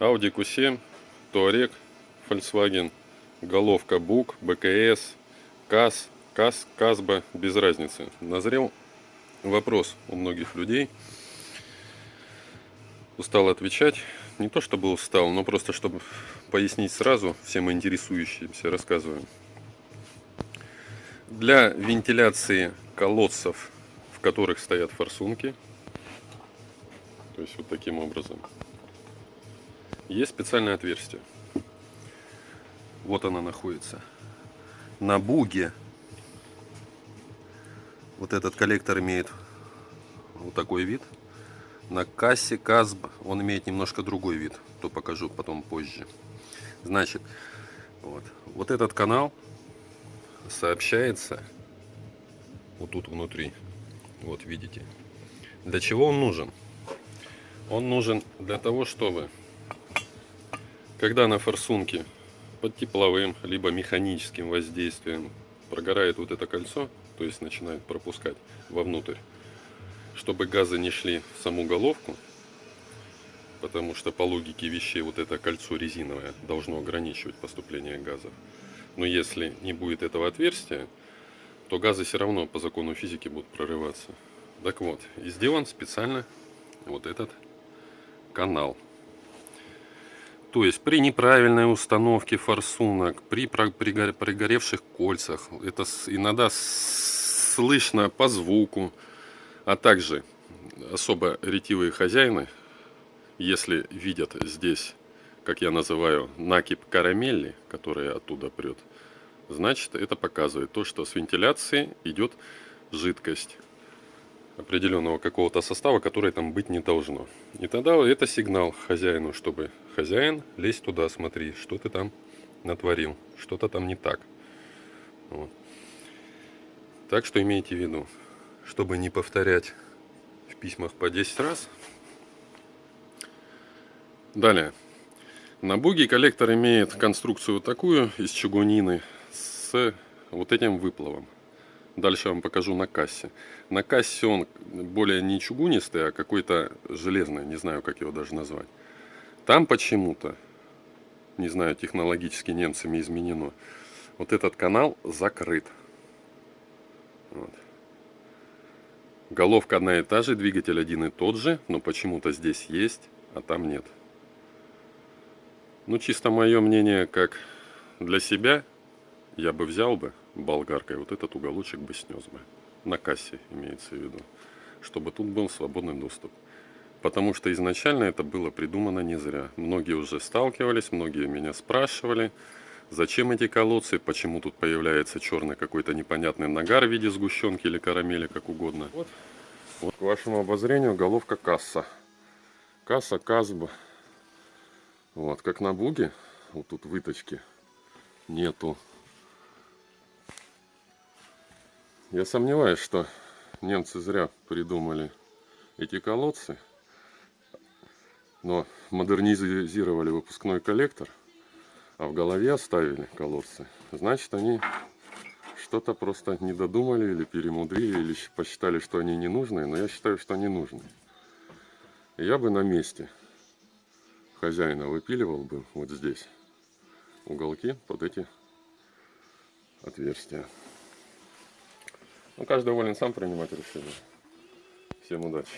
Audi Q7, Touareg, Volkswagen, головка БУК, БКС, КАЗ, КАЗ, КАЗБА, без разницы. Назрел вопрос у многих людей. Устал отвечать. Не то чтобы устал, но просто чтобы пояснить сразу всем интересующимся, рассказываю. Для вентиляции колодцев, в которых стоят форсунки, то есть вот таким образом, есть специальное отверстие. Вот она находится. На буге вот этот коллектор имеет вот такой вид. На кассе КАЗБ он имеет немножко другой вид. То покажу потом позже. Значит, вот, вот этот канал сообщается вот тут внутри. Вот видите. Для чего он нужен? Он нужен для того, чтобы когда на форсунке под тепловым либо механическим воздействием прогорает вот это кольцо, то есть начинает пропускать вовнутрь, чтобы газы не шли в саму головку, потому что по логике вещей вот это кольцо резиновое должно ограничивать поступление газов. Но если не будет этого отверстия, то газы все равно по закону физики будут прорываться. Так вот, и сделан специально вот этот канал. То есть при неправильной установке форсунок, при пригоревших кольцах, это иногда слышно по звуку, а также особо ретивые хозяины, если видят здесь, как я называю, накип карамели, которая оттуда прет, значит это показывает то, что с вентиляции идет жидкость определенного какого-то состава, который там быть не должно. И тогда это сигнал хозяину, чтобы хозяин, лезь туда, смотри, что ты там натворил, что-то там не так. Вот. Так что имейте в виду, чтобы не повторять в письмах по 10 раз. Далее. На буге коллектор имеет конструкцию такую из чугунины с вот этим выплавом. Дальше я вам покажу на кассе. На кассе он более не чугунистый, а какой-то железный, не знаю, как его даже назвать. Там почему-то, не знаю, технологически немцами изменено, вот этот канал закрыт. Вот. Головка одна и та же, двигатель один и тот же, но почему-то здесь есть, а там нет. Ну, чисто мое мнение, как для себя, я бы взял бы болгаркой, вот этот уголочек бы снес бы. На кассе имеется в виду. Чтобы тут был свободный доступ. Потому что изначально это было придумано не зря. Многие уже сталкивались, многие меня спрашивали, зачем эти колодцы, почему тут появляется черный какой-то непонятный нагар в виде сгущенки или карамели, как угодно. Вот, вот к вашему обозрению головка касса. Касса Казба. Вот, как на буге, вот тут выточки нету. Я сомневаюсь, что немцы зря придумали эти колодцы, но модернизировали выпускной коллектор, а в голове оставили колодцы. Значит, они что-то просто не додумали или перемудрили, или посчитали, что они не нужны, но я считаю, что они нужны. Я бы на месте хозяина выпиливал бы вот здесь уголки под эти отверстия. Ну, каждый волен сам принимать решение. Всем удачи.